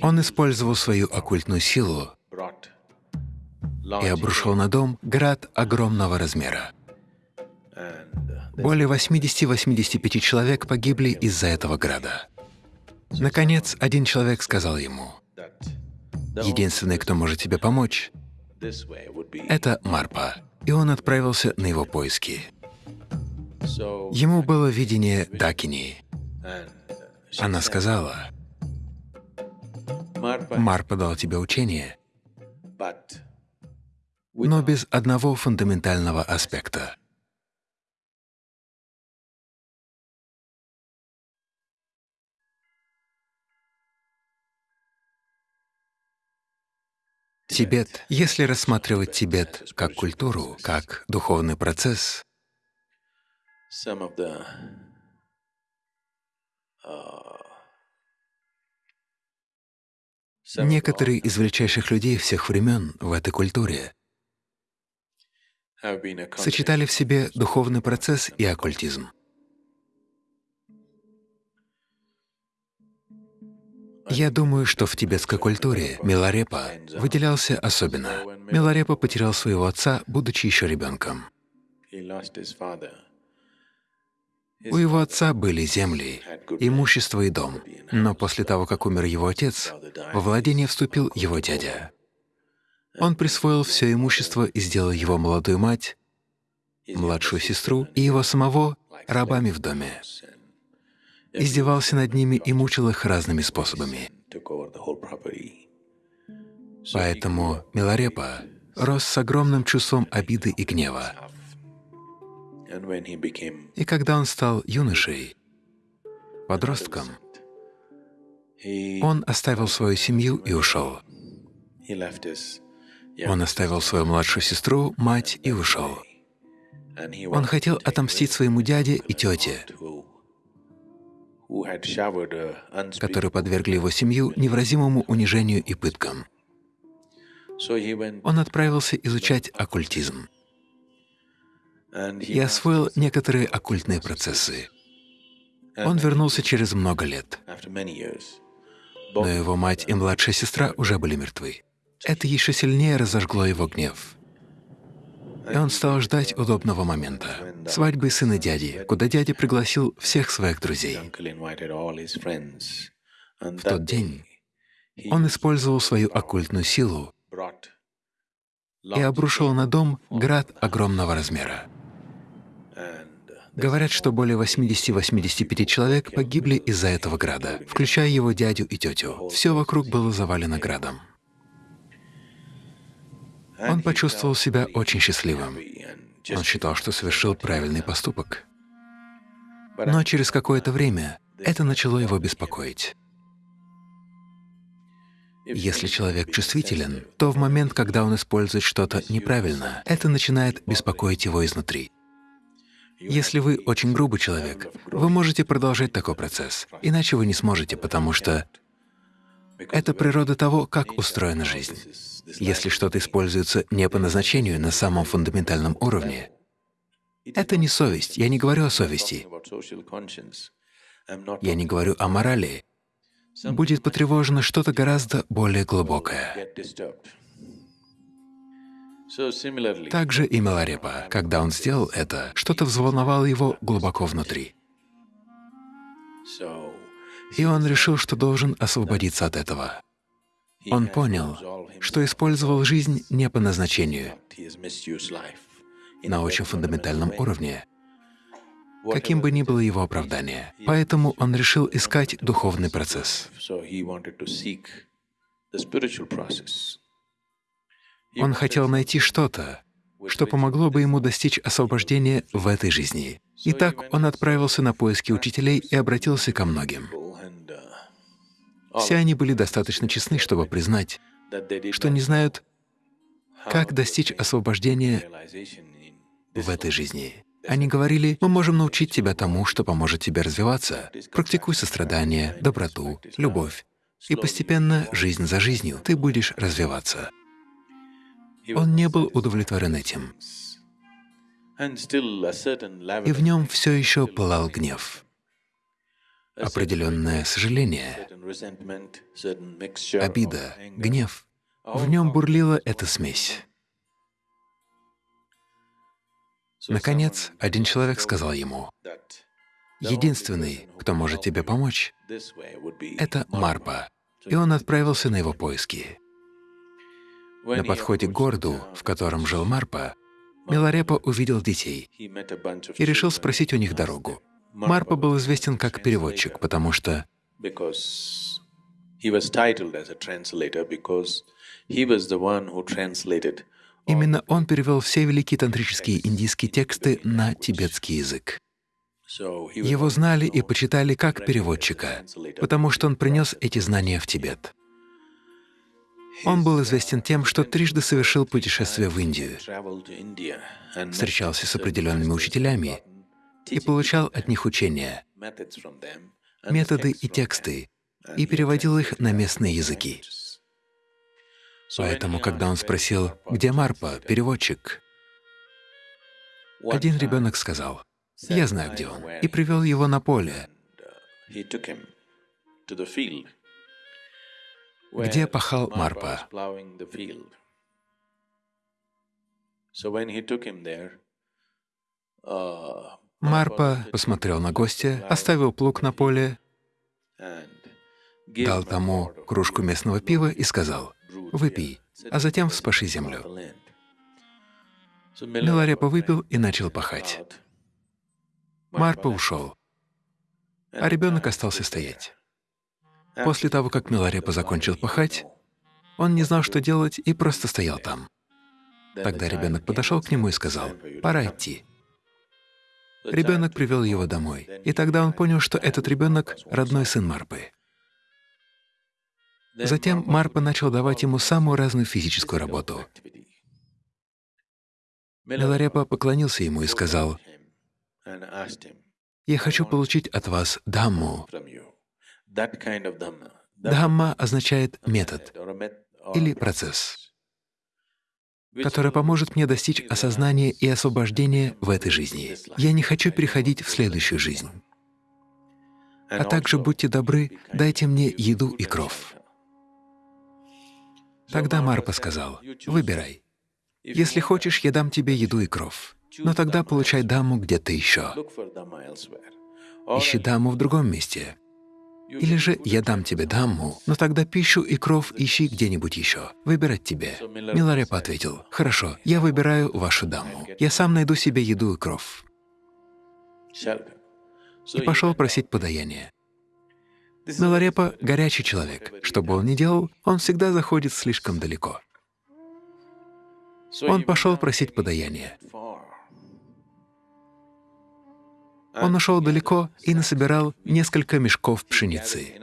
Он использовал свою оккультную силу и обрушил на дом град огромного размера. Более 80-85 человек погибли из-за этого града. Наконец, один человек сказал ему, «Единственный, кто может тебе помочь, это Марпа». И он отправился на его поиски. Ему было видение Дакини. Она сказала, «Марпа дал тебе учение, но без одного фундаментального аспекта. Тибет, если рассматривать Тибет как культуру, как духовный процесс, некоторые из величайших людей всех времен в этой культуре сочетали в себе духовный процесс и оккультизм. Я думаю, что в тибетской культуре Миларепа выделялся особенно. Миларепа потерял своего отца, будучи еще ребенком. У его отца были земли, имущество и дом, но после того, как умер его отец, во владение вступил его дядя. Он присвоил все имущество и сделал его молодую мать, младшую сестру и его самого рабами в доме. Издевался над ними и мучил их разными способами. Поэтому Миларепа рос с огромным чувством обиды и гнева. И когда он стал юношей, подростком, он оставил свою семью и ушел. Он оставил свою младшую сестру, мать и ушел. Он хотел отомстить своему дяде и тете, которые подвергли его семью невразимому унижению и пыткам. Он отправился изучать оккультизм и освоил некоторые оккультные процессы. Он вернулся через много лет, но его мать и младшая сестра уже были мертвы. Это еще сильнее разожгло его гнев. И он стал ждать удобного момента — свадьбы сына дяди, куда дядя пригласил всех своих друзей. В тот день он использовал свою оккультную силу и обрушил на дом град огромного размера. Говорят, что более 80-85 человек погибли из-за этого града, включая его дядю и тетю. Все вокруг было завалено градом. Он почувствовал себя очень счастливым. Он считал, что совершил правильный поступок. Но через какое-то время это начало его беспокоить. Если человек чувствителен, то в момент, когда он использует что-то неправильно, это начинает беспокоить его изнутри. Если вы очень грубый человек, вы можете продолжать такой процесс, иначе вы не сможете, потому что это природа того, как устроена жизнь. Если что-то используется не по назначению на самом фундаментальном уровне, это не совесть, я не говорю о совести, я не говорю о морали, будет потревожено что-то гораздо более глубокое. Также и Миларепа, когда он сделал это, что-то взволновало его глубоко внутри. И он решил, что должен освободиться от этого. Он понял, что использовал жизнь не по назначению, на очень фундаментальном уровне, каким бы ни было его оправдание. Поэтому он решил искать духовный процесс. Он хотел найти что-то, что помогло бы ему достичь освобождения в этой жизни. Итак, он отправился на поиски учителей и обратился ко многим. Все они были достаточно честны, чтобы признать, что не знают, как достичь освобождения в этой жизни. Они говорили, мы можем научить тебя тому, что поможет тебе развиваться. Практикуй сострадание, доброту, любовь. И постепенно, жизнь за жизнью, ты будешь развиваться. Он не был удовлетворен этим. И в нем все еще пылал гнев. определенное сожаление, обида, гнев. В нем бурлила эта смесь. Наконец, один человек сказал ему, «Единственный, кто может тебе помочь, — это Марпа». И он отправился на его поиски. На подходе к городу, в котором жил Марпа, Миларепа увидел детей и решил спросить у них дорогу. Марпа был известен как переводчик, потому что Именно он перевел все великие тантрические индийские тексты на тибетский язык. Его знали и почитали как переводчика, потому что он принес эти знания в Тибет. Он был известен тем, что трижды совершил путешествие в Индию, встречался с определенными учителями и получал от них учения, методы и тексты, и переводил их на местные языки. Поэтому, когда он спросил, где Марпа, переводчик, один ребенок сказал, «Я знаю, где он», и привел его на поле, где пахал Марпа. Марпа посмотрел на гостя, оставил плуг на поле, дал тому кружку местного пива и сказал, «Выпей, а затем вспаши землю». Миларепа выпил и начал пахать. Марпа ушел, а ребенок остался стоять. После того, как Миларепа закончил пахать, он не знал, что делать, и просто стоял там. Тогда ребенок подошел к нему и сказал, «Пора идти». Ребенок привел его домой, и тогда он понял, что этот ребенок — родной сын Марпы. Затем Марпа начал давать ему самую разную физическую работу. Миларепа поклонился ему и сказал, «Я хочу получить от вас дамму». Дхамма означает метод или процесс, который поможет мне достичь осознания и освобождения в этой жизни. Я не хочу переходить в следующую жизнь. А также будьте добры, дайте мне еду и кров. Тогда Марпа сказал, «Выбирай. Если хочешь, я дам тебе еду и кров, но тогда получай даму где-то еще. Ищи даму в другом месте. Или же я дам тебе даму, но тогда пищу и кров ищи где-нибудь еще. Выбирать тебе. Миларепа ответил, «Хорошо, я выбираю вашу даму. Я сам найду себе еду и кров». И пошел просить подаяние. Миларепа — горячий человек. Что бы он ни делал, он всегда заходит слишком далеко. Он пошел просить подаяние. Он ушел далеко и насобирал несколько мешков пшеницы.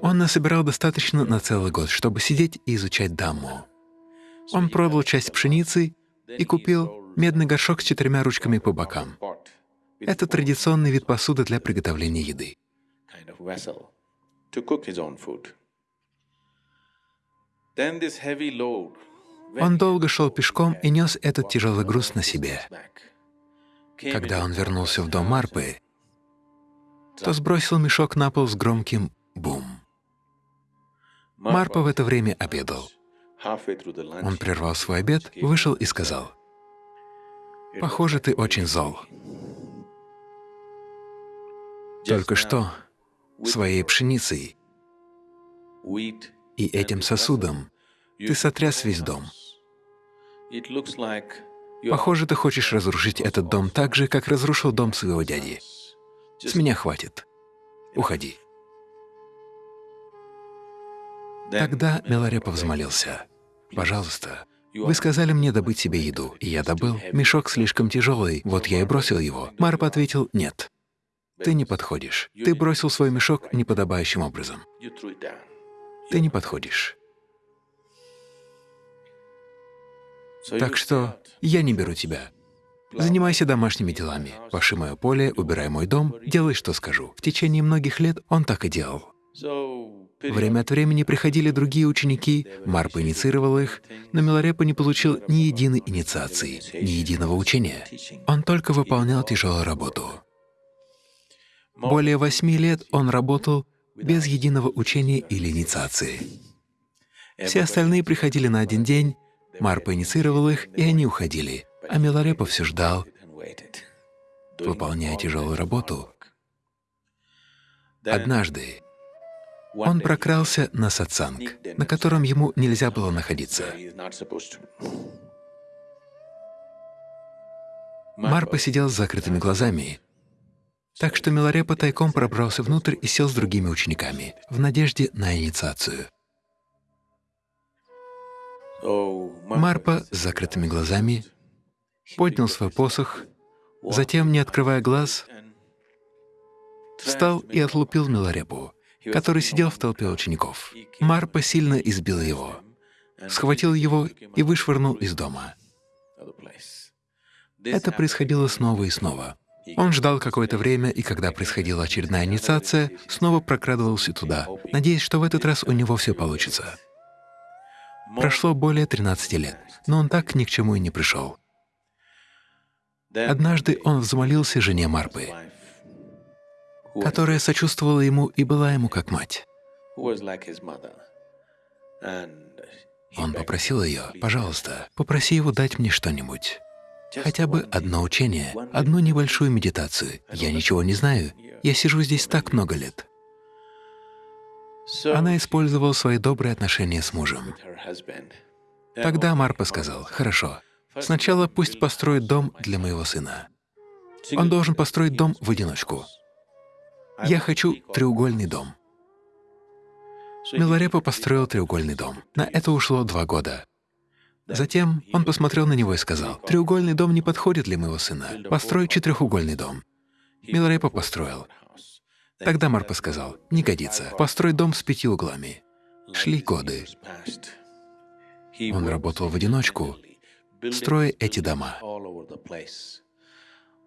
Он насобирал достаточно на целый год, чтобы сидеть и изучать Дамму. Он продал часть пшеницы и купил медный горшок с четырьмя ручками по бокам. Это традиционный вид посуды для приготовления еды. Он долго шел пешком и нес этот тяжелый груз на себе. Когда он вернулся в дом Марпы, то сбросил мешок на пол с громким «бум». Марпа в это время обедал. Он прервал свой обед, вышел и сказал, «Похоже, ты очень зол. Только что своей пшеницей и этим сосудом ты сотряс весь дом. Похоже, ты хочешь разрушить этот дом так же, как разрушил дом своего дяди. С меня хватит. Уходи. Тогда Миларепа взмолился. «Пожалуйста, вы сказали мне добыть себе еду, и я добыл. Мешок слишком тяжелый, вот я и бросил его». Марп ответил «Нет, ты не подходишь. Ты бросил свой мешок неподобающим образом. Ты не подходишь. Так что я не беру тебя. Занимайся домашними делами. Паши мое поле, убирай мой дом, делай, что скажу. В течение многих лет он так и делал. Время от времени приходили другие ученики, Марпа инициировал их, но Миларепа не получил ни единой инициации, ни единого учения. Он только выполнял тяжелую работу. Более восьми лет он работал без единого учения или инициации. Все остальные приходили на один день, Марпа инициировал их, и они уходили, а Миларепа все ждал, выполняя тяжелую работу. Однажды он прокрался на сатсанг, на котором ему нельзя было находиться. Марпа сидел с закрытыми глазами, так что Миларепа тайком пробрался внутрь и сел с другими учениками, в надежде на инициацию. Марпа с закрытыми глазами поднял свой посох, затем, не открывая глаз, встал и отлупил Миларепу, который сидел в толпе учеников. Марпа сильно избил его, схватил его и вышвырнул из дома. Это происходило снова и снова. Он ждал какое-то время, и когда происходила очередная инициация, снова прокрадывался туда, надеясь, что в этот раз у него все получится. Прошло более 13 лет, но он так ни к чему и не пришел. Однажды он взмолился жене Марпы, которая сочувствовала ему и была ему как мать. Он попросил ее, «Пожалуйста, попроси его дать мне что-нибудь, хотя бы одно учение, одну небольшую медитацию. Я ничего не знаю, я сижу здесь так много лет». Она использовала свои добрые отношения с мужем. Тогда Марпа сказал, «Хорошо, сначала пусть построит дом для моего сына. Он должен построить дом в одиночку. Я хочу треугольный дом». Миларепа построил треугольный дом. На это ушло два года. Затем он посмотрел на него и сказал, «Треугольный дом не подходит для моего сына. Построй четырехугольный дом». Миларепа построил. Тогда Марпа сказал, «Не годится. Построй дом с пяти углами». Шли годы. Он работал в одиночку, строя эти дома.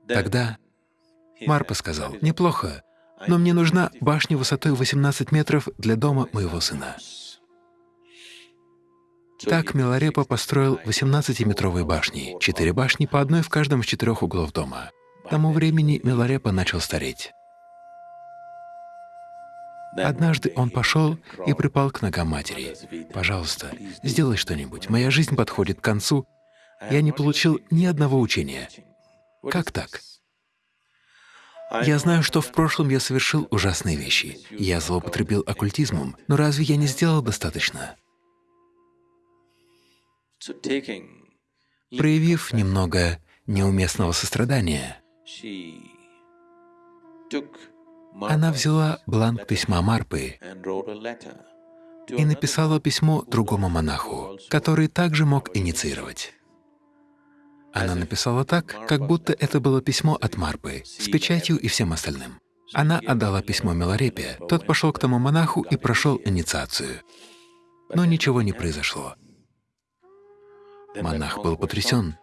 Тогда Марпа сказал, «Неплохо, но мне нужна башня высотой 18 метров для дома моего сына». Так Миларепа построил 18-метровые башни, четыре башни по одной в каждом из четырех углов дома. К тому времени Миларепа начал стареть. Однажды он пошел и припал к ногам матери. «Пожалуйста, сделай что-нибудь. Моя жизнь подходит к концу. Я не получил ни одного учения. Как так?» Я знаю, что в прошлом я совершил ужасные вещи. Я злоупотребил оккультизмом, но разве я не сделал достаточно? Проявив немного неуместного сострадания, она взяла бланк письма Марпы и написала письмо другому монаху, который также мог инициировать. Она написала так, как будто это было письмо от Марпы, с печатью и всем остальным. Она отдала письмо Миларепе, тот пошел к тому монаху и прошел инициацию. Но ничего не произошло. Монах был потрясен.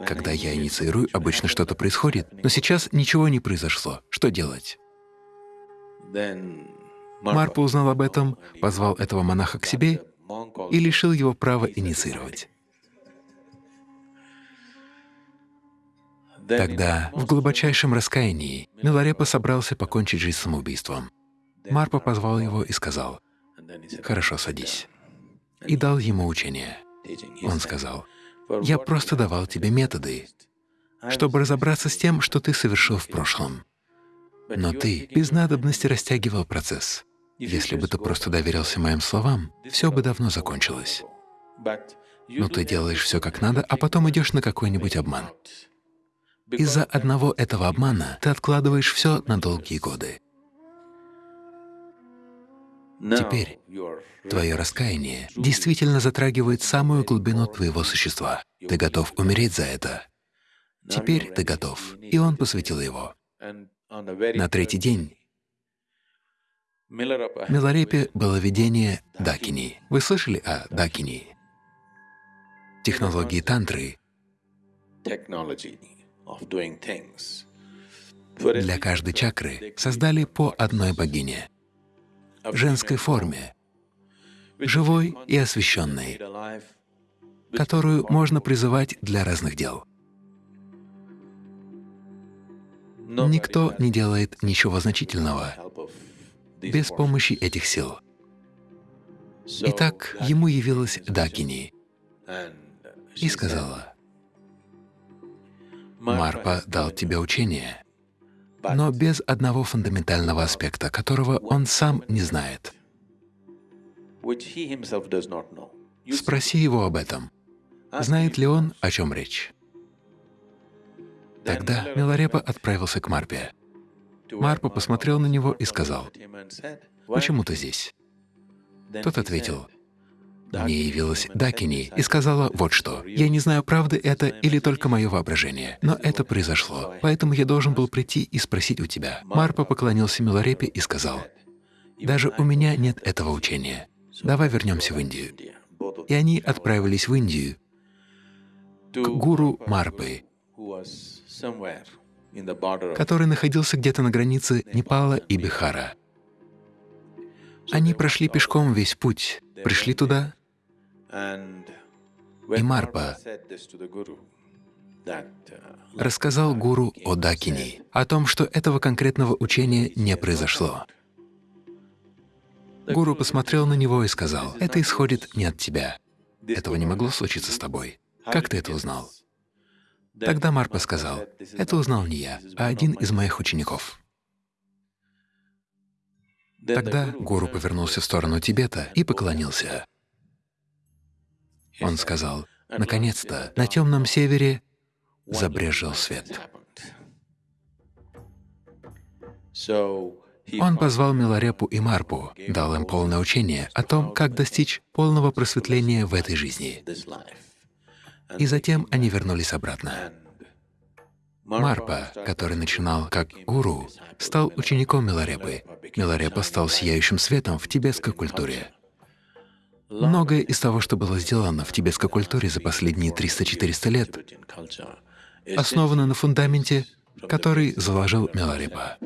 Когда я инициирую, обычно что-то происходит, но сейчас ничего не произошло. Что делать? Марпа узнал об этом, позвал этого монаха к себе и лишил его права инициировать. Тогда, в глубочайшем раскаянии, Миларепа собрался покончить жизнь самоубийством. Марпа позвал его и сказал, «Хорошо, садись», и дал ему учение. Он сказал, «Я просто давал тебе методы, чтобы разобраться с тем, что ты совершил в прошлом. Но ты без надобности растягивал процесс. Если бы ты просто доверился моим словам, все бы давно закончилось. Но ты делаешь все как надо, а потом идешь на какой-нибудь обман. Из-за одного этого обмана ты откладываешь все на долгие годы. Теперь твое раскаяние действительно затрагивает самую глубину твоего существа. Ты готов умереть за это. Теперь ты готов. И он посвятил его. На третий день Миларепе было видение Дакини. Вы слышали о Дакини? Технологии тантры для каждой чакры создали по одной богине женской форме, живой и освященной, которую можно призывать для разных дел. Никто не делает ничего значительного без помощи этих сил. Итак, ему явилась Дакини и сказала, «Марпа дал тебе учение, но без одного фундаментального аспекта, которого он сам не знает. Спроси его об этом. Знает ли он, о чем речь? Тогда Миларепа отправился к Марпе. Марпа посмотрел на него и сказал, «Почему ты здесь?» Тот ответил, «Мне явилась Дакини и сказала вот что. Я не знаю, правда это или только мое воображение, но это произошло, поэтому я должен был прийти и спросить у тебя». Марпа поклонился Миларепе и сказал, «Даже у меня нет этого учения. Давай вернемся в Индию». И они отправились в Индию к гуру Марпы, который находился где-то на границе Непала и Бихара. Они прошли пешком весь путь, пришли туда, и Марпа рассказал гуру о Дакини, о том, что этого конкретного учения не произошло. Гуру посмотрел на него и сказал, «Это исходит не от тебя. Этого не могло случиться с тобой. Как ты это узнал?» Тогда Марпа сказал, «Это узнал не я, а один из моих учеников». Тогда гуру повернулся в сторону Тибета и поклонился. Он сказал, «Наконец-то на темном севере забрежил свет». Он позвал Миларепу и Марпу, дал им полное учение о том, как достичь полного просветления в этой жизни. И затем они вернулись обратно. Марпа, который начинал как гуру, стал учеником Миларепы. Миларепа стал сияющим светом в тибетской культуре. Многое из того, что было сделано в тибетской культуре за последние 300-400 лет, основано на фундаменте, который заложил Миларепа.